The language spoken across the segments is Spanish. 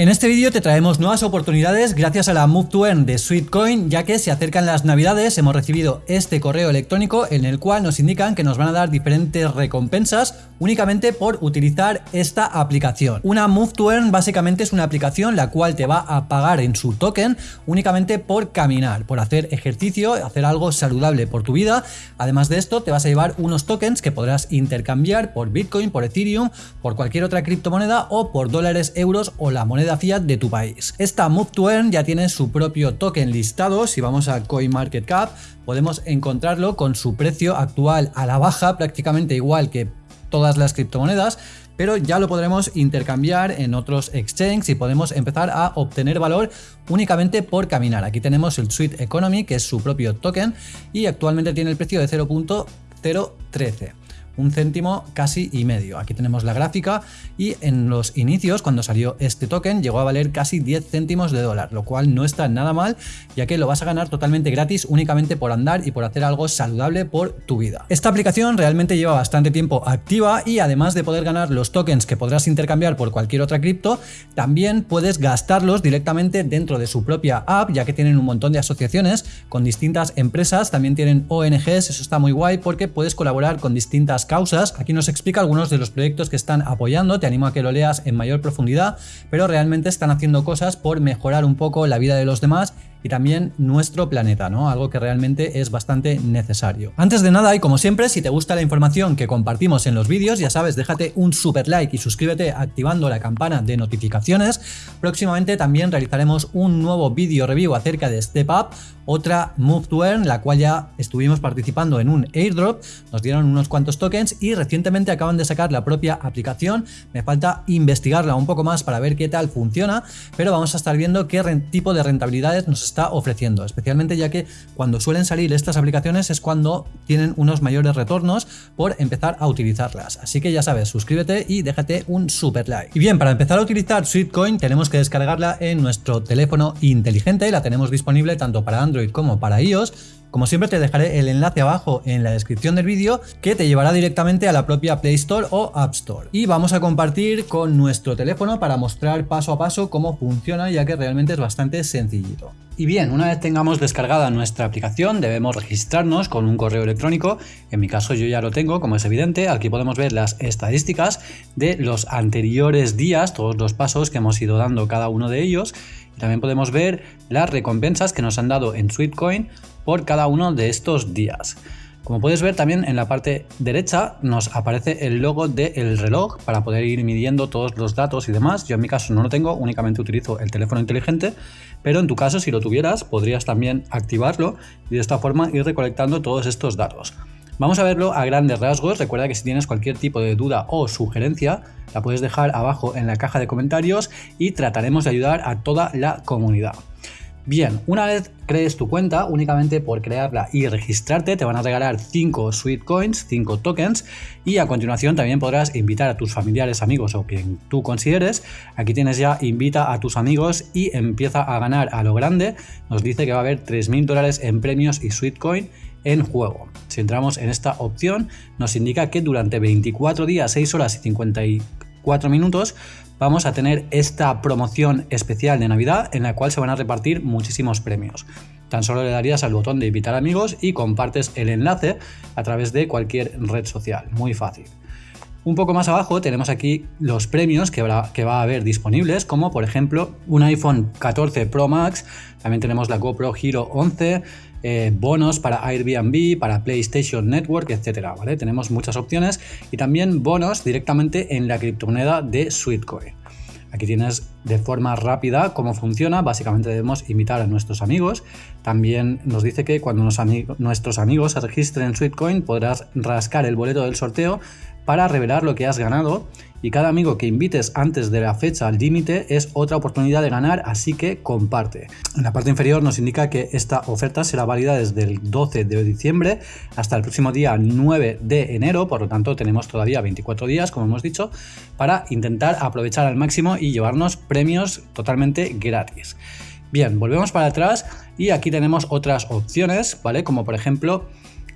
En este vídeo te traemos nuevas oportunidades gracias a la Move to Earn de Sweetcoin, ya que se acercan las navidades, hemos recibido este correo electrónico en el cual nos indican que nos van a dar diferentes recompensas únicamente por utilizar esta aplicación. Una Move to Earn básicamente es una aplicación la cual te va a pagar en su token únicamente por caminar, por hacer ejercicio, hacer algo saludable por tu vida. Además de esto te vas a llevar unos tokens que podrás intercambiar por Bitcoin, por Ethereum, por cualquier otra criptomoneda o por dólares, euros o la moneda fiat de tu país. Esta Move to Earn ya tiene su propio token listado, si vamos a CoinMarketCap podemos encontrarlo con su precio actual a la baja, prácticamente igual que todas las criptomonedas, pero ya lo podremos intercambiar en otros exchanges y podemos empezar a obtener valor únicamente por caminar. Aquí tenemos el Sweet Economy, que es su propio token, y actualmente tiene el precio de 0.013 un céntimo casi y medio. Aquí tenemos la gráfica y en los inicios, cuando salió este token, llegó a valer casi 10 céntimos de dólar, lo cual no está nada mal, ya que lo vas a ganar totalmente gratis únicamente por andar y por hacer algo saludable por tu vida. Esta aplicación realmente lleva bastante tiempo activa y además de poder ganar los tokens que podrás intercambiar por cualquier otra cripto, también puedes gastarlos directamente dentro de su propia app, ya que tienen un montón de asociaciones con distintas empresas, también tienen ONGs, eso está muy guay porque puedes colaborar con distintas causas. Aquí nos explica algunos de los proyectos que están apoyando, te animo a que lo leas en mayor profundidad, pero realmente están haciendo cosas por mejorar un poco la vida de los demás y también nuestro planeta, ¿no? Algo que realmente es bastante necesario. Antes de nada y como siempre, si te gusta la información que compartimos en los vídeos, ya sabes, déjate un super like y suscríbete activando la campana de notificaciones. Próximamente también realizaremos un nuevo vídeo review acerca de Step Up, otra Move to Earn, la cual ya estuvimos participando en un airdrop, nos dieron unos cuantos tokens y recientemente acaban de sacar la propia aplicación, me falta investigarla un poco más para ver qué tal funciona, pero vamos a estar viendo qué tipo de rentabilidades nos está ofreciendo, especialmente ya que cuando suelen salir estas aplicaciones es cuando tienen unos mayores retornos por empezar a utilizarlas. Así que ya sabes, suscríbete y déjate un super like. Y bien, para empezar a utilizar Sweetcoin tenemos que descargarla en nuestro teléfono inteligente, la tenemos disponible tanto para Android como para iOS como siempre te dejaré el enlace abajo en la descripción del vídeo que te llevará directamente a la propia Play Store o App Store. Y vamos a compartir con nuestro teléfono para mostrar paso a paso cómo funciona ya que realmente es bastante sencillito. Y bien, una vez tengamos descargada nuestra aplicación debemos registrarnos con un correo electrónico, en mi caso yo ya lo tengo como es evidente, aquí podemos ver las estadísticas de los anteriores días, todos los pasos que hemos ido dando cada uno de ellos. Y también podemos ver las recompensas que nos han dado en Sweetcoin por cada uno de estos días. Como puedes ver también en la parte derecha nos aparece el logo del reloj para poder ir midiendo todos los datos y demás. Yo en mi caso no lo tengo, únicamente utilizo el teléfono inteligente, pero en tu caso si lo tuvieras podrías también activarlo y de esta forma ir recolectando todos estos datos. Vamos a verlo a grandes rasgos, recuerda que si tienes cualquier tipo de duda o sugerencia la puedes dejar abajo en la caja de comentarios y trataremos de ayudar a toda la comunidad. Bien, una vez crees tu cuenta, únicamente por crearla y registrarte te van a regalar 5 Sweet Coins, 5 tokens y a continuación también podrás invitar a tus familiares, amigos o quien tú consideres. Aquí tienes ya invita a tus amigos y empieza a ganar a lo grande. Nos dice que va a haber 3.000 dólares en premios y Sweet Coin en juego. Si entramos en esta opción nos indica que durante 24 días, 6 horas y 54 minutos vamos a tener esta promoción especial de Navidad en la cual se van a repartir muchísimos premios. Tan solo le darías al botón de invitar amigos y compartes el enlace a través de cualquier red social. Muy fácil. Un poco más abajo tenemos aquí los premios que, que, va a haber disponibles, como por ejemplo un iPhone 14 Pro Max, también tenemos la GoPro Hero 11, eh, bonos para Airbnb, para PlayStation Network, etcétera, ¿vale? Tenemos muchas opciones y también bonos directamente en la criptomoneda de Sweetcoin. Aquí tienes de forma rápida cómo funciona. Básicamente debemos invitar a nuestros amigos. También nos dice que cuando nuestros amigos se registren en Sweetcoin podrás rascar el boleto del sorteo para revelar lo que has ganado y cada amigo que invites antes de la fecha límite es otra oportunidad de ganar, así que comparte. En la parte inferior nos indica que esta oferta será válida desde el 12 de diciembre hasta el próximo día 9 de enero, por lo tanto tenemos todavía 24 días, como hemos dicho, para intentar aprovechar al máximo y llevarnos premios totalmente gratis. Bien, volvemos para atrás y aquí tenemos otras opciones, ¿vale? Como por ejemplo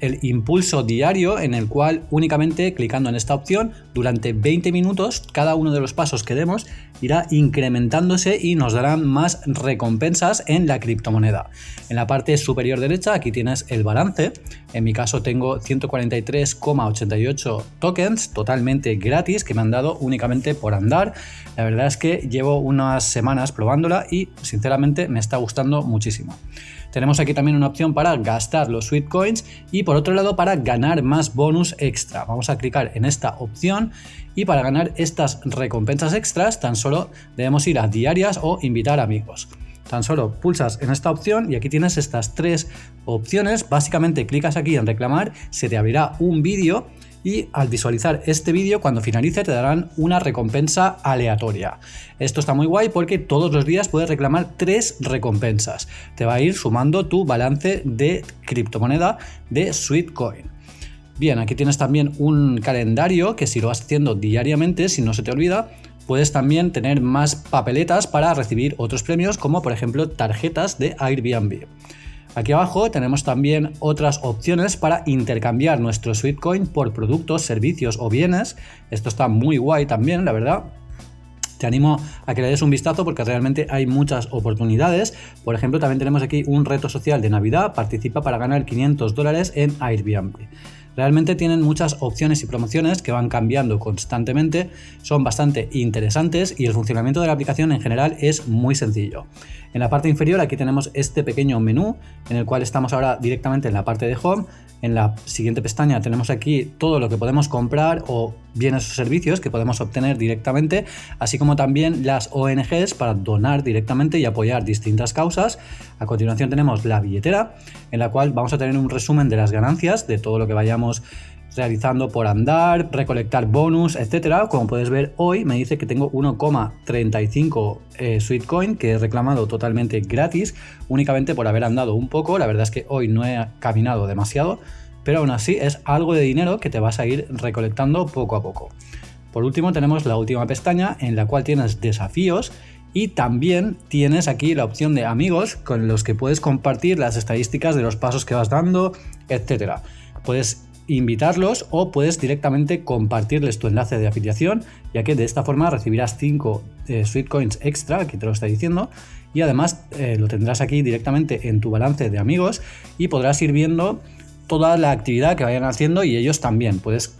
el impulso diario en el cual únicamente clicando en esta opción durante 20 minutos cada uno de los pasos que demos irá incrementándose y nos darán más recompensas en la criptomoneda. En la parte superior derecha aquí tienes el balance, en mi caso tengo 143,88 tokens totalmente gratis que me han dado únicamente por andar. La verdad es que llevo unas semanas probándola y sinceramente me está gustando muchísimo. Tenemos aquí también una opción para gastar los sweet coins y por otro lado para ganar más bonus extra. Vamos a clicar en esta opción y para ganar estas recompensas extras tan solo debemos ir a diarias o invitar amigos. Tan solo pulsas en esta opción y aquí tienes estas tres opciones. Básicamente clicas aquí en reclamar, se te abrirá un vídeo y al visualizar este vídeo cuando finalice te darán una recompensa aleatoria. Esto está muy guay porque todos los días puedes reclamar tres recompensas. Te va a ir sumando tu balance de criptomoneda de Sweetcoin. Bien, aquí tienes también un calendario que si lo vas haciendo diariamente, si no se te olvida, puedes también tener más papeletas para recibir otros premios como por ejemplo tarjetas de Airbnb. Aquí abajo tenemos también otras opciones para intercambiar nuestro Sweetcoin por productos, servicios o bienes. Esto está muy guay también, la verdad. Te animo a que le des un vistazo porque realmente hay muchas oportunidades. Por ejemplo, también tenemos aquí un reto social de Navidad. Participa para ganar 500 dólares en Airbnb. Realmente tienen muchas opciones y promociones que van cambiando constantemente, son bastante interesantes y el funcionamiento de la aplicación en general es muy sencillo. En la parte inferior aquí tenemos este pequeño menú en el cual estamos ahora directamente en la parte de Home. En la siguiente pestaña tenemos aquí todo lo que podemos comprar o bienes o servicios que podemos obtener directamente, así como también las ONGs para donar directamente y apoyar distintas causas. A continuación tenemos la billetera, en la cual vamos a tener un resumen de las ganancias de todo lo que vayamos realizando por andar, recolectar bonus, etcétera. Como puedes ver hoy me dice que tengo 1,35 eh, Sweetcoin que he reclamado totalmente gratis, únicamente por haber andado un poco. La verdad es que hoy no he caminado demasiado, pero aún así es algo de dinero que te vas a ir recolectando poco a poco. Por último tenemos la última pestaña en la cual tienes desafíos y también tienes aquí la opción de amigos con los que puedes compartir las estadísticas de los pasos que vas dando, etcétera. Puedes invitarlos o puedes directamente compartirles tu enlace de afiliación, ya que de esta forma recibirás 5 eh, Sweetcoins extra, aquí te lo está diciendo, y además eh, lo tendrás aquí directamente en tu balance de amigos y podrás ir viendo toda la actividad que vayan haciendo y ellos también. Puedes,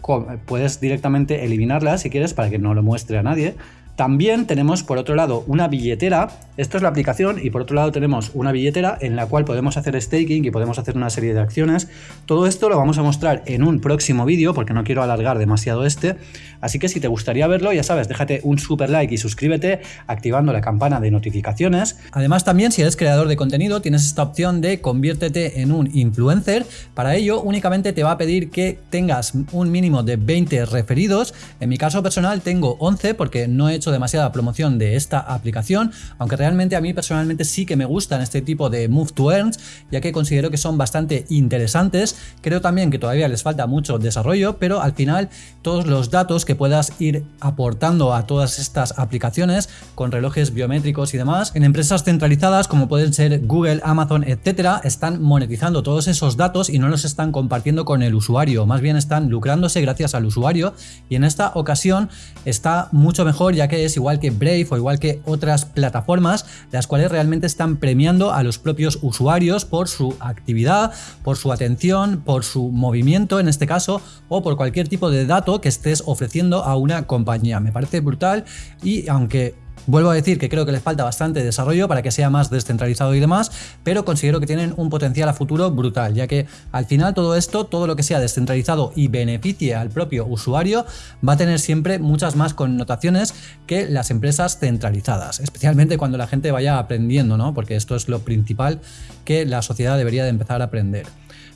puedes directamente eliminarla si quieres para que no lo muestre a nadie también tenemos por otro lado una billetera, esto es la aplicación y por otro lado tenemos una billetera en la cual podemos hacer staking y podemos hacer una serie de acciones. Todo esto lo vamos a mostrar en un próximo vídeo porque no quiero alargar demasiado este, así que si te gustaría verlo ya sabes, déjate un super like y suscríbete activando la campana de notificaciones. Además también si eres creador de contenido tienes esta opción de conviértete en un influencer, para ello únicamente te va a pedir que tengas un mínimo de 20 referidos, en mi caso personal tengo 11 porque no he hecho demasiada promoción de esta aplicación, aunque realmente a mí personalmente sí que me gustan este tipo de Move to Earns, ya que considero que son bastante interesantes. Creo también que todavía les falta mucho desarrollo, pero al final todos los datos que puedas ir aportando a todas estas aplicaciones con relojes biométricos y demás, en empresas centralizadas como pueden ser Google, Amazon, etcétera, están monetizando todos esos datos y no los están compartiendo con el usuario, más bien están lucrándose gracias al usuario y en esta ocasión está mucho mejor ya que es igual que Brave o igual que otras plataformas, las cuales realmente están premiando a los propios usuarios por su actividad, por su atención, por su movimiento en este caso, o por cualquier tipo de dato que estés ofreciendo a una compañía. Me parece brutal y aunque Vuelvo a decir que creo que les falta bastante desarrollo para que sea más descentralizado y demás, pero considero que tienen un potencial a futuro brutal, ya que al final todo esto, todo lo que sea descentralizado y beneficie al propio usuario, va a tener siempre muchas más connotaciones que las empresas centralizadas, especialmente cuando la gente vaya aprendiendo, ¿no? Porque esto es lo principal que la sociedad debería de empezar a aprender.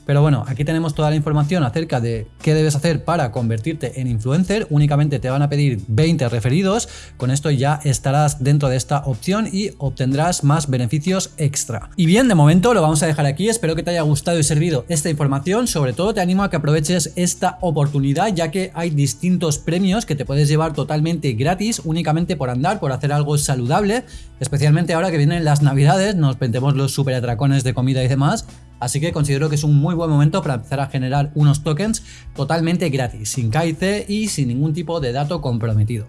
Pero bueno, aquí tenemos toda la información acerca de qué debes hacer para convertirte en influencer. Únicamente te van a pedir 20 referidos. Con esto ya estarás dentro de esta opción y obtendrás más beneficios extra. Y bien, de momento lo vamos a dejar aquí. Espero que te haya gustado y servido esta información. Sobre todo te animo a que aproveches esta oportunidad ya que hay distintos premios que te puedes llevar totalmente gratis únicamente por andar, por hacer algo saludable. Especialmente ahora que vienen las navidades, nos vendemos los super atracones de comida y demás Así que considero que es un muy buen momento para empezar a generar unos tokens totalmente gratis, sin KIC y sin ningún tipo de dato comprometido.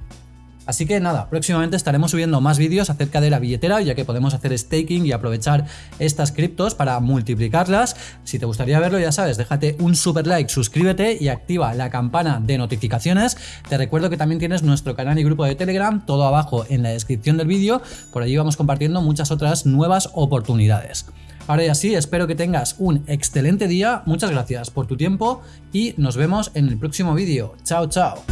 Así que nada, próximamente estaremos subiendo más vídeos acerca de la billetera, ya que podemos hacer staking y aprovechar estas criptos para multiplicarlas. Si te gustaría verlo, ya sabes, déjate un super like, suscríbete y activa la campana de notificaciones. Te recuerdo que también tienes nuestro canal y grupo de Telegram, todo abajo en la descripción del vídeo. Por allí vamos compartiendo muchas otras nuevas oportunidades. Ahora ya sí, espero que tengas un excelente día, muchas gracias por tu tiempo y nos vemos en el próximo vídeo. Chao, chao.